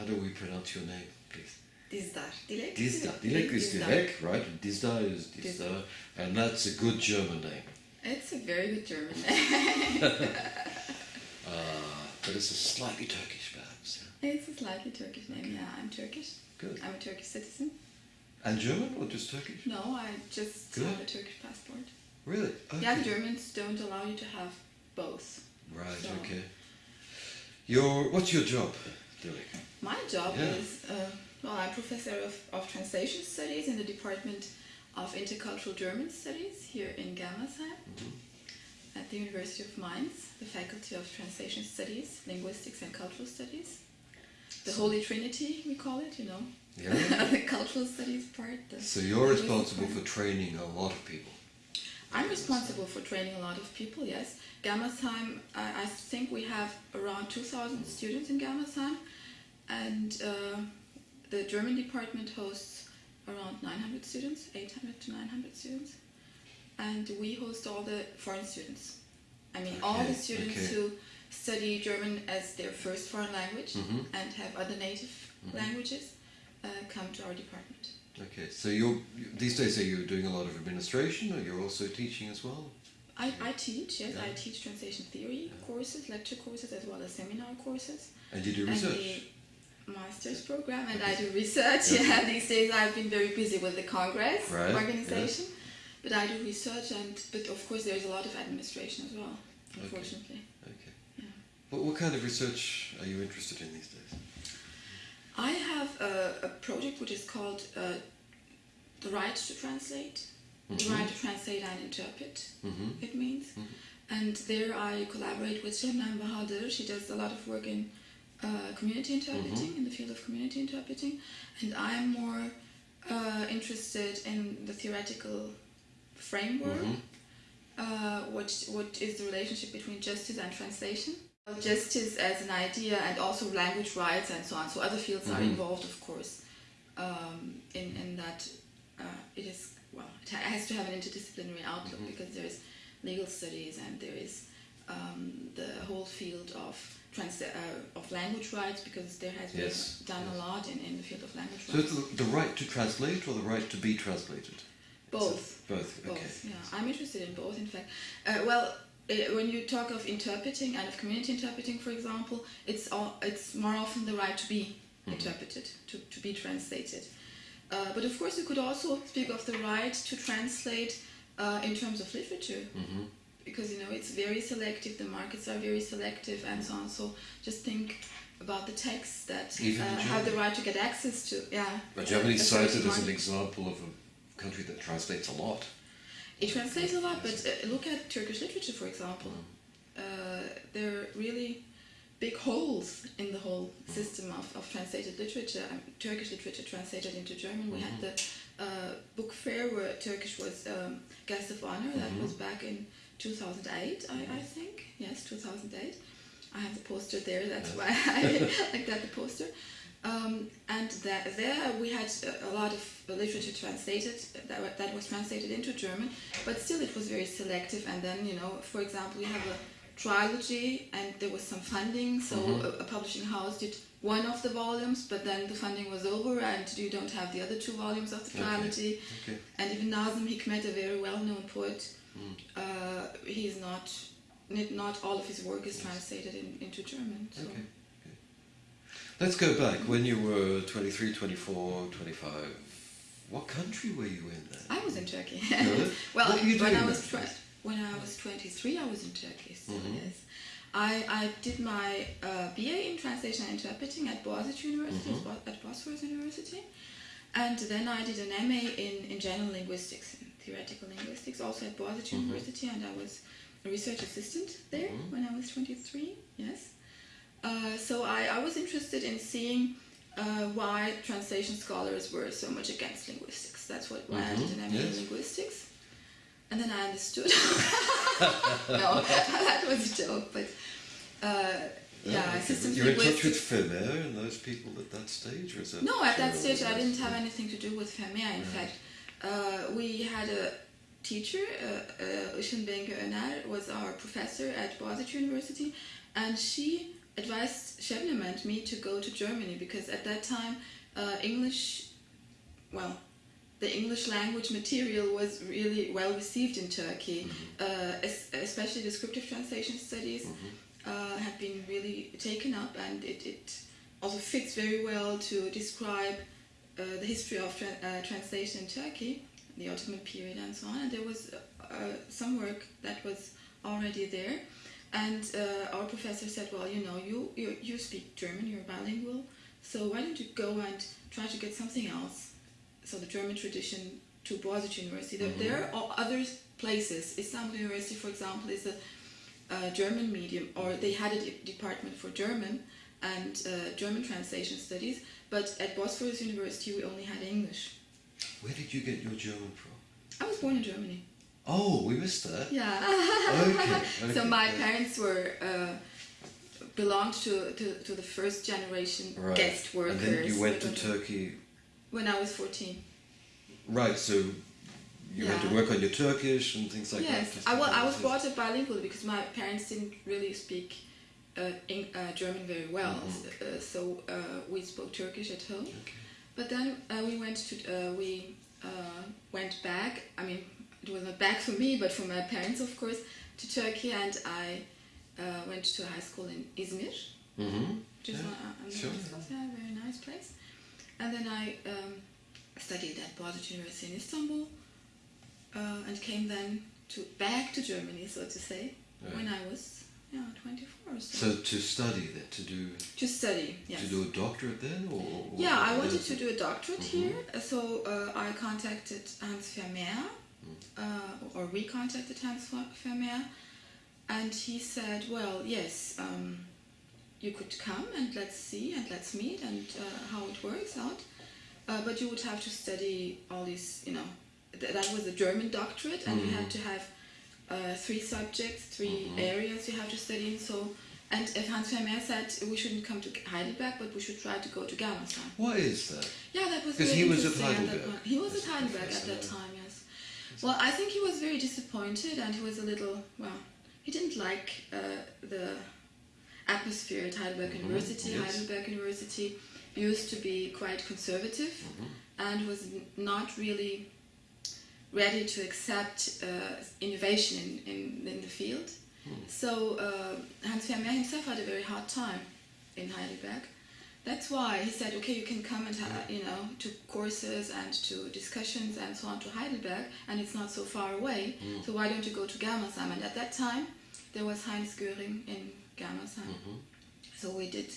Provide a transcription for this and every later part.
How do we pronounce your name, please? Dizdar. Dilek. Dizdar. Dilek is Dilek, right? Dizdar is Dizdar, and that's a good German name. It's a very good German name. Uh, but it's a slightly Turkish, perhaps. yeah? it's a slightly Turkish name. Yeah, I'm Turkish. Good. I'm a Turkish citizen. And German or just Turkish? No, I just Good. have a Turkish passport. Really? Yeah, the Germans don't allow you to have both. Right. So- Okay. Your what's your job, Dilek? My job Yeah. is, uh, well, I'm professor of, of translation studies in the Department of Intercultural German Studies here in Germersheim at the University of Mainz, the Faculty of Translation Studies, Linguistics and Cultural Studies. The Holy Trinity, we call it, you know. Yeah. the cultural studies part. So you're responsible part. for training a lot of people. I'm responsible for training a lot of people, yes. Germersheim, I, I think we have around 2,000 students in Germersheim, and uh, the German department hosts around 900 students, 800 to 900 students, and we host all the foreign students. I mean, all the students okay. who study German as their first foreign language Mhm. and have other native languages uh, come to our department. Okay. So you're these days are you doing a lot of administration, or you're also teaching as well? I, I teach, yes, Yeah. I teach translation theory courses, lecture courses, as well as seminar courses. And you do research. Master's program, and I do research. Yeah, these days I've been very busy with the Congress Right, organization, but I do research, and but of course there's a lot of administration as well, unfortunately. Okay. Yeah. What, what kind of research are you interested in these days? I have a, a project which is called uh, The Right to Translate, The Right to Translate and Interpret, Mm-hmm. it means. And there I collaborate with Şebnem Bahadır. She does a lot of work in uh, community interpreting, in the field of community interpreting. And I'm more uh, interested in the theoretical framework. Uh, what, what is the relationship between justice and translation? Justice as an idea and also language rights and so on. So other fields are involved, of course, um, in, in that uh, it is, well, it has to have an interdisciplinary outlook because there is legal studies and there is um, the whole field of trans- uh, of language rights because there has been Yes, done a lot in, in the field of language So rights. So the, the right to translate or the right to be translated? Both. Both. Okay. Both, yeah. I'm interested in both, in fact. Uh, well, uh, when you talk of interpreting and of community interpreting, for example, it's all, it's more often the right to be interpreted, to, to be translated. Uh, but of course, you could also speak of the right to translate uh, in terms of literature. Because you know it's very selective, the markets are very selective, and so on. So just think about the texts that uh, have the right to get access to. Yeah. But Germany is cited as an example of a country that translates a lot. It translates a lot, but uh, look at Turkish literature, for example. Uh, there are really big holes in the whole system of, of translated literature. Um, Turkish literature translated into German. We had the uh, book fair where Turkish was um, guest of honor. That was back in 2008, I, I think. Yes, 2008. I have the poster there. That's why I like that the poster. Um, and that there we had a, a lot of literature translated that, that was translated into German, but still it was very selective. And then you know, for example, we have a trilogy, and there was some funding, so a, a publishing house did one of the volumes, but then the funding was over, and you don't have the other two volumes of the Okay. trilogy. Okay. And even Nazim Hikmet, a very well-known poet, uh, he's not. Not not all of his work is translated in, into German. So. Okay. okay. Let's go back. When you were 23, 24, 25, what country were you in then? I was in Turkey. Well, What were you when I was when I was 23, I was in Turkey. So Mhm. yes, I I did my uh, BA in translation and interpreting at Boğaziçi University Mm-hmm. at Bosphorus University, and then I did an MA in in general linguistics, in theoretical linguistics, also at Boğaziçi Mm-hmm. University, and I was a research assistant there when I was 23. Yes. Uh, so I, I was interested in seeing uh, why translation scholars were so much against linguistics. That's what why I did an MA yes. in linguistics. And then I understood. no, that was a joke, but uh, yeah, okay. systems You're in touch with. Vermeer and those people at that stage, or is that? No, at that stage I didn't have anything to do with Vermeer. In fact, we had a teacher, uh, uh, Öner, was our professor at Boğaziçi University, and she advised Şebnem and me to go to Germany because at that time uh, English, well, the English language material was really well received in Turkey, uh, es- especially descriptive translation studies uh, have been really taken up, and it, it also fits very well to describe uh, the history of tra- uh, translation in Turkey, the Ottoman period, and so on. And there was uh, some work that was already there. And uh, our professor said, "Well, you know, you, you you speak German, you're bilingual, so why don't you go and try to get something else?" So the German tradition to Boğaziçi University. There, there are other places. Istanbul University, for example, is a, a German medium, or they had a de- department for German and uh, German translation studies. But at Bosphorus University, we only had English. Where did you get your German from? I was born in Germany. Oh, we missed that. Yeah. Okay. so my yeah. parents were uh, belonged to, to, to the first generation Right. guest workers. And then you went to Turkey. when I was 14. Right, so you had to work on your Turkish and things like that. yes, I, wa- I was brought up bilingual because my parents didn't really speak in, uh, German very well. Mhm. Uh, so uh, we spoke Turkish at home. Okay. But then uh, we went to uh, we uh, went back. I mean, it was not back for me, but for my parents, of course, to Turkey, and I uh, went to high school in Izmir, Mm-hmm. which is Yeah, sure. Yeah, very nice place. And then I um, studied at Boğaziçi University in Istanbul, uh, and came then to back to Germany, so to say, Right. when I was yeah 24 or so. So to study then, to do to study, yes. to do a doctorate then, or, or Yeah, I wanted to do a doctorate Mhm. here, uh, so uh, I contacted Hans Vermeer, Mm. uh, or we contacted Hans Ver- Vermeer, and he said, "Well, yes, um, you could come and let's see and let's meet and uh, how it works out, uh, but you would have to study all these, you know, th- that was a German doctorate, and you Mhm. had to have uh, three subjects, 3 Mhm. areas you have to study in. So." And if Hans Vermeer said we shouldn't come to Heidelberg, but we should try to go to Germersheim. Why is that? Yeah, that was Because he was at Heidelberg point. He was as at a Heidelberg at that time, yes. Well, I think he was very disappointed and he was a little, well, he didn't like uh, the atmosphere at Heidelberg Mhm, University. yes. Heidelberg University used to be quite conservative Mhm. and was not really ready to accept uh, innovation in, in, in the field. Hmm. So uh, Hans Vermeer himself had a very hard time in Heidelberg. That's why he said, okay, you can come and ha- you know to courses and to discussions and so on to Heidelberg, and it's not so far away. Mm. So why don't you go to Germersheim? And at that time, there was Heinz Göhring in Germersheim. Mhm. So we did.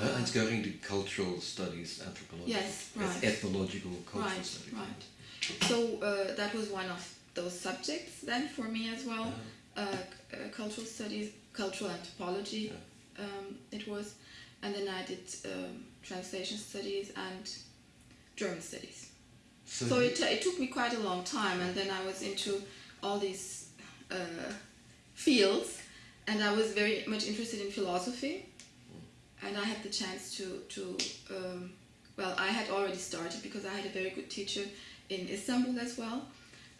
Uh, Hans Göhring did cultural studies, anthropology, Yes, right. ethnological cultural Right, studies. right. So uh, that was one of those subjects then for me as well. Yeah. Uh, uh, cultural studies, cultural anthropology, um, it was, and then I did um, translation studies and German studies. So, So it, it took me quite a long time, and then I was into all these uh, fields, and I was very much interested in philosophy, and I had the chance to to um, well, I had already started because I had a very good teacher in Istanbul as well,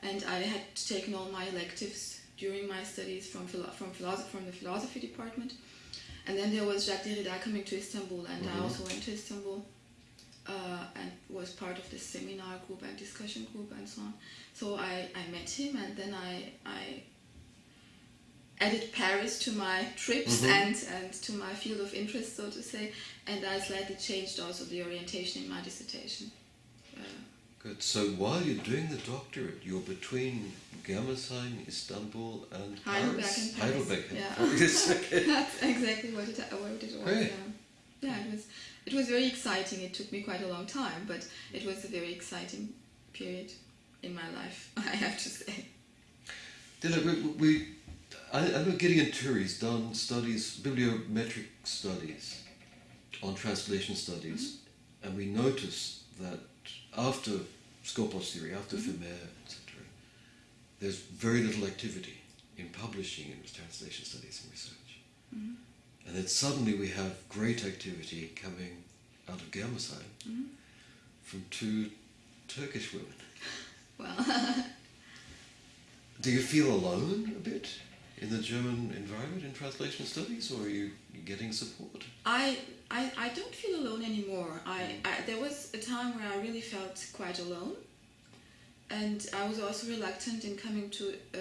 and I had taken all my electives during my studies from philo- from philosophy from the philosophy department, and then there was Jacques Derrida coming to Istanbul, and I Mhm. also went to Istanbul uh, and was part of the seminar group and discussion group and so on. So I, I met him and then I, I added Paris to my trips Mhm. and, and to my field of interest, so to say, and I slightly changed also the orientation in my dissertation. Uh, Good. So while you're doing the doctorate, you're between Germersheim, Istanbul, and Heidelberg Paris. and Paris. Heidelberg and Yeah. Paris. okay. That's exactly what it, what it was. Great. Yeah. yeah, it was. It was very exciting. It took me quite a long time, but it was a very exciting period in my life. I have to say. Dilla, we, we, I, I know Gideon Toury's done studies, bibliometric studies on translation studies, and we notice that after Skopos theory, after Vermeer, etc., there's very little activity in publishing in translation studies and research. Mhm. And then suddenly we have great activity coming out of Germersheim Mhm. from two Turkish women. Well, Do you feel alone a bit? In the German environment in translation studies, or are you getting support? I, I, I don't feel alone anymore. I, I there was a time where I really felt quite alone, and I was also reluctant in coming to uh,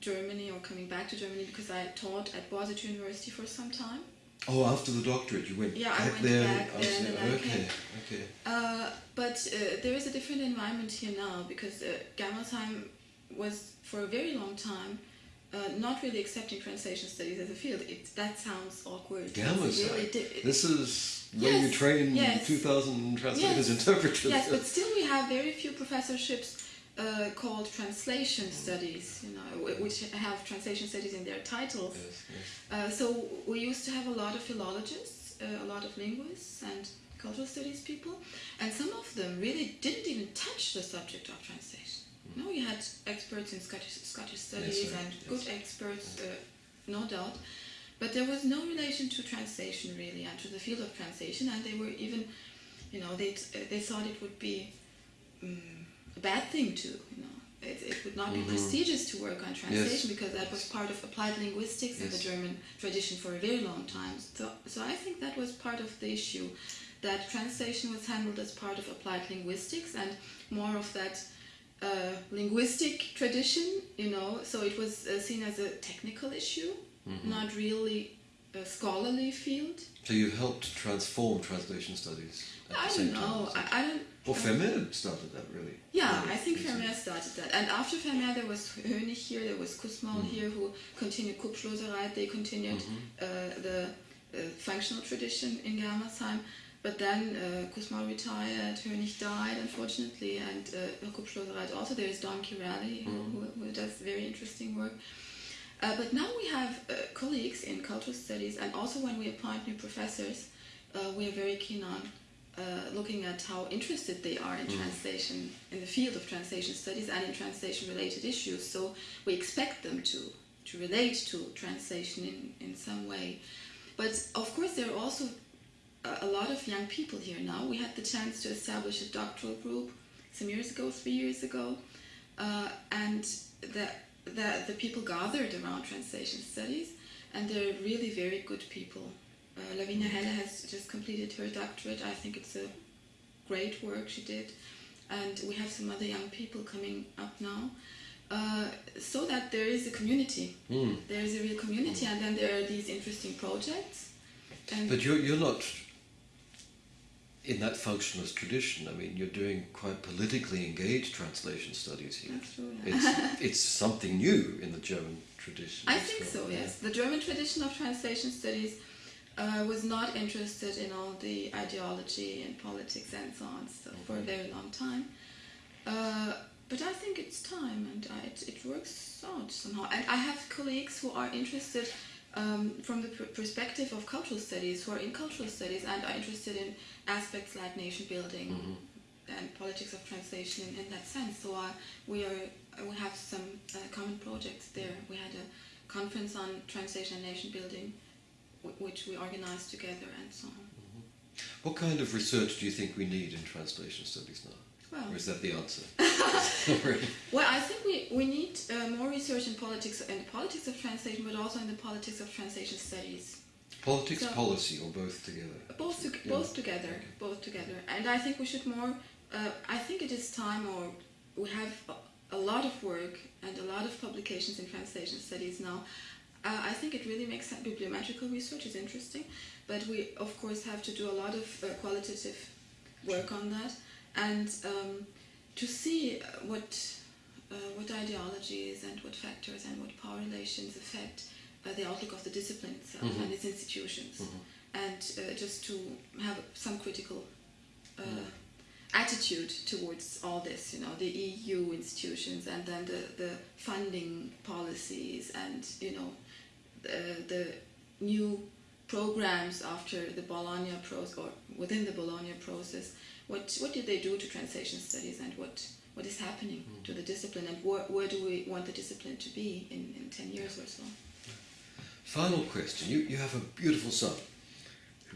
Germany or coming back to Germany because I taught at Boğaziçi University for some time. Oh, after the doctorate, you went Yeah, I went there. back then and okay, okay. Uh, but uh, there is a different environment here now because uh, Germersheim was for a very long time uh, not really accepting translation studies as a field. It, that sounds awkward. It's Germersheim. really di- This is where you train yes. 2,000 translators, Yes. interpreters. yes, but still we have very few professorships uh, called translation studies, you know, which have translation studies in their titles. Yes, yes. Uh, so we used to have a lot of philologists, uh, a lot of linguists and cultural studies people, and some of them really didn't even touch the subject of translation. No, we had experts in Scottish, Scottish studies and Yes. good experts, uh, no doubt, but there was no relation to translation really and to the field of translation, and they were even, you know, they uh, they thought it would be um, a bad thing to, you know. It, it would not be Mhm. prestigious to work on translation because that was part of applied linguistics in the German tradition for a very long time. So, so I think that was part of the issue, that translation was handled as part of applied linguistics and more of that uh, linguistic tradition, you know. So it was uh, seen as a technical issue, Mm-hmm. not really a scholarly field. So you helped transform translation studies at I don't know. time. I, I don't. Well, Vermeer started that really. Yeah, Really, I think? Vermeer started that. And after Vermeer, there was Hönig here, there was Kussmaul Mm-hmm. here, who continued Kupsch-Losereit. They continued Mm-hmm. uh, the uh, functional tradition in Germersheim. But then uh, Kussmaul retired, Hönig died, unfortunately, and uh, Kupsch-Losereit also. There is Don Kiraly, who, Mm-hmm. who, who does very interesting work. Uh, but now we have uh, colleagues in cultural studies, and also when we appoint new professors, uh, we are very keen on uh, looking at how interested they are in translation, in the field of translation studies and in translation related issues. So we expect them to, to relate to translation in, in some way. But of course, there are also a, lot of young people here now. We had the chance to establish a doctoral group some years ago, three years ago, uh, and the, the, the people gathered around translation studies, and they're really very good people. Uh, Lavinia Heller has just completed her doctorate. I think it's a great work she did, and we have some other young people coming up now. Uh, so that there is a community, Mm. there is a real community, and then there are these interesting projects. And But you're, you're not in that functionalist tradition. I mean, you're doing quite politically engaged translation studies here. Yeah. It's, it's something new in the German tradition. I think well, so, yes. The German tradition of translation studies uh, was not interested in all the ideology and politics and so on so for a very long time. Uh, but I think it's time and I, it, it works out somehow. And I have colleagues who are interested um, from the perspective of cultural studies, who are in cultural studies and are interested in aspects like nation building Mm-hmm. and politics of translation in, in that sense. So uh, we are we have some uh, common projects there. We had a conference on translation and nation building, w- which we organized together and so on. What kind of research do you think we need in translation studies now? Well, Or is that the answer? Well, I think we, we need uh, more research in politics and the politics of translation, but also in the politics of translation studies. Politics, So- policy, or both together? Both to, Yeah. both together, both together. And I think we should more. Uh, I think it is time, or we have a, a lot of work and a lot of publications in translation studies now. Uh, I think it really makes sense. Bibliometrical research is interesting, but we of course have to do a lot of uh, qualitative work on that, and um, to see what what ideologies and what factors and what power relations affect uh, the outlook of the discipline itself Mhm. and its institutions, and uh, just to have some critical uh, attitude towards all this, you know, the EU institutions and then the, the funding policies and, you know, the, the new programs after the Bologna process or within the Bologna process. What, what did they do to translation studies and what, what is happening to the discipline and where, where do we want the discipline to be in, in 10 years or so? Final question. You, you have a beautiful son.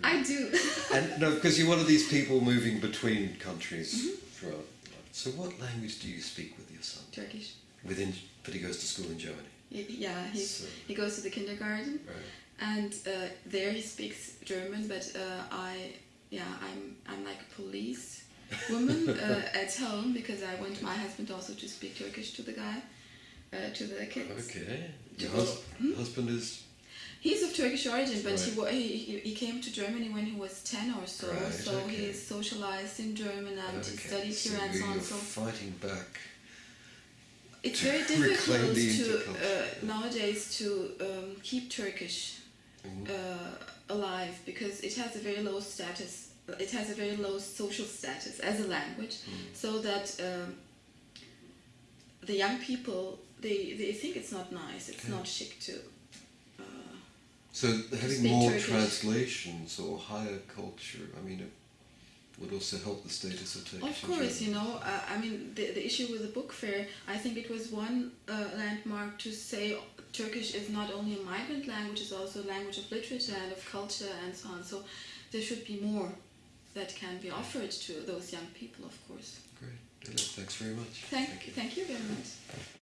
I do. And no, because you're one of these people moving between countries Mm-hmm. throughout life. So what language do you speak with your son? Turkish. Within, but he goes to school in Germany. He, yeah, he's, So, he goes to the kindergarten, right. and uh, there he speaks German. But uh, I, yeah, I'm I'm like police woman uh, at home because I want my husband also to speak Turkish to the guy, uh, to the kids. Okay. Your hus- hmm? husband is He's of Turkish origin, but he, Right. he he- he came to Germany when he was ten or so. Right, so okay. he is socialized in German and he okay. studied so here and so on. So fighting back. it's very difficult to uh, nowadays to um, keep Turkish Mhm. uh, alive because it has a very low status. It has a very low social status as a language, Mm. so that um, the young people they, they think it's not nice. It's not chic to. Uh, So having more Turkish. translations or higher culture, I mean, it would also help the status of Turkish. Of course, you know, uh, I mean, the, the issue with the book fair, I think it was one uh, landmark to say Turkish is not only a migrant language, it's also a language of literature and of culture and so on. So there should be more that can be offered to those young people, of course. Great. Thanks very much. Thank, you. thank you very much.